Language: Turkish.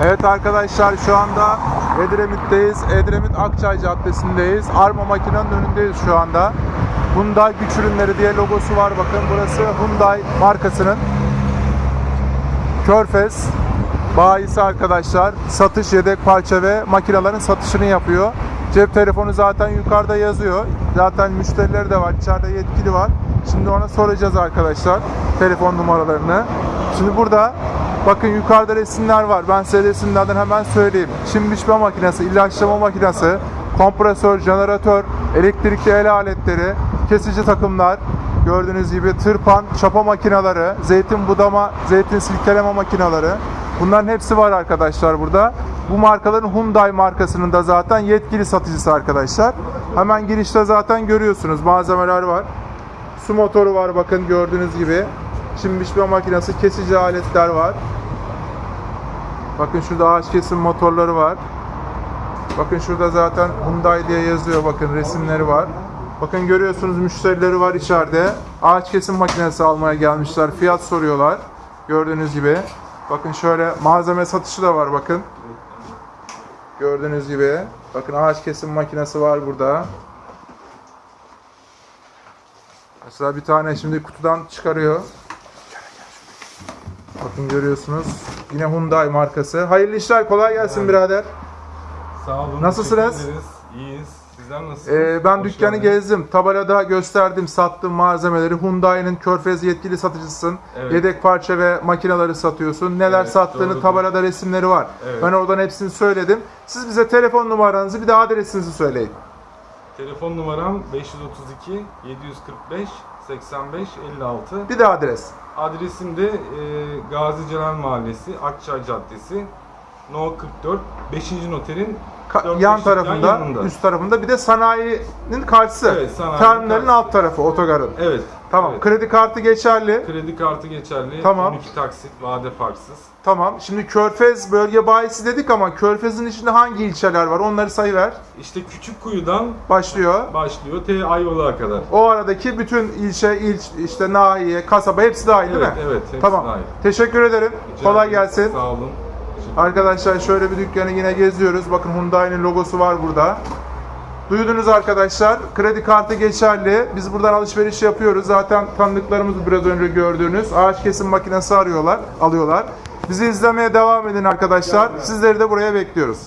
Evet arkadaşlar şu anda Edremit'teyiz. Edremit Akçay Caddesi'ndeyiz. Arma makinenin önündeyiz şu anda. Hyundai güç ürünleri diye logosu var bakın. Burası Hyundai markasının Körfez bayisi arkadaşlar. Satış, yedek parça ve makinelerin satışını yapıyor. Cep telefonu zaten yukarıda yazıyor. Zaten müşterileri de var. İçeride yetkili var. Şimdi ona soracağız arkadaşlar telefon numaralarını. Şimdi burada bakın yukarıda resimler var. Ben size resimlerden hemen söyleyeyim. Çim biçme makinesi, ilaçlama makinesi, kompresör, jeneratör, elektrikli el aletleri, kesici takımlar, gördüğünüz gibi tırpan, çapa makineleri, zeytin budama, zeytin silkeleme makineleri. Bunların hepsi var arkadaşlar burada. Bu markaların Hyundai markasının da zaten yetkili satıcısı arkadaşlar. Hemen girişte zaten görüyorsunuz malzemeler var. Su motoru var bakın gördüğünüz gibi. Çim biçme makinesi, kesici aletler var. Bakın şurada ağaç kesim motorları var. Bakın şurada zaten Hyundai diye yazıyor bakın resimleri var. Bakın görüyorsunuz müşterileri var içeride. Ağaç kesim makinesi almaya gelmişler. Fiyat soruyorlar. Gördüğünüz gibi. Bakın şöyle malzeme satışı da var bakın. Gördüğünüz gibi. Bakın ağaç kesim makinesi var burada. Mesela bir tane şimdi kutudan çıkarıyor. Bakın görüyorsunuz. Yine Hyundai markası. Hayırlı işler kolay gelsin birader. Sağ olun. Nasılsınız? İyiyiz. Sizler nasılsınız? Ee, ben Hoş dükkanı geldiniz. gezdim. Tabelada gösterdim, sattığım malzemeleri. Hyundai'nin Körfez yetkili satıcısın. Evet. Yedek parça ve makineleri satıyorsun. Neler Evet, sattığını doğrudur. tabelada resimleri var. Evet. Ben oradan hepsini söyledim. Siz bize telefon numaranızı bir de adresinizi söyleyin. Telefon numaram 532 745 85 56. Bir de adres. Adresim de e, Gazi Celal Mahallesi, Akçay Caddesi, No 44, 5. noterin Ka- yan tarafında, yanında. üst tarafında bir de sanayinin karşısı. Evet, sanayinin Terminalin karşısı. alt tarafı, otogarın. Evet. Tamam. evet. Kredi kartı geçerli. Kredi kartı geçerli. Tamam. 12 taksit, vade farksız. Tamam. Şimdi Körfez bölge bayisi dedik ama Körfez'in içinde hangi ilçeler var? Onları sayıver. İşte Küçük Kuyu'dan Başlıyor. başlıyor T Ayvalık'a kadar. O aradaki bütün ilçe, il, işte nahiye, kasaba hepsi dahil değil Evet, mi? evet, hepsi Tamam. dahil. Teşekkür ederim. Rica Kolay gelsin. Sağ olun. Arkadaşlar şöyle bir dükkanı yine geziyoruz. Bakın Hyundai'nin logosu var burada. Duydunuz arkadaşlar. Kredi kartı geçerli. Biz buradan alışveriş yapıyoruz. Zaten tanıdıklarımız biraz önce gördüğünüz. Ağaç kesim makinesi arıyorlar, alıyorlar. Bizi izlemeye devam edin arkadaşlar. Sizleri de buraya bekliyoruz.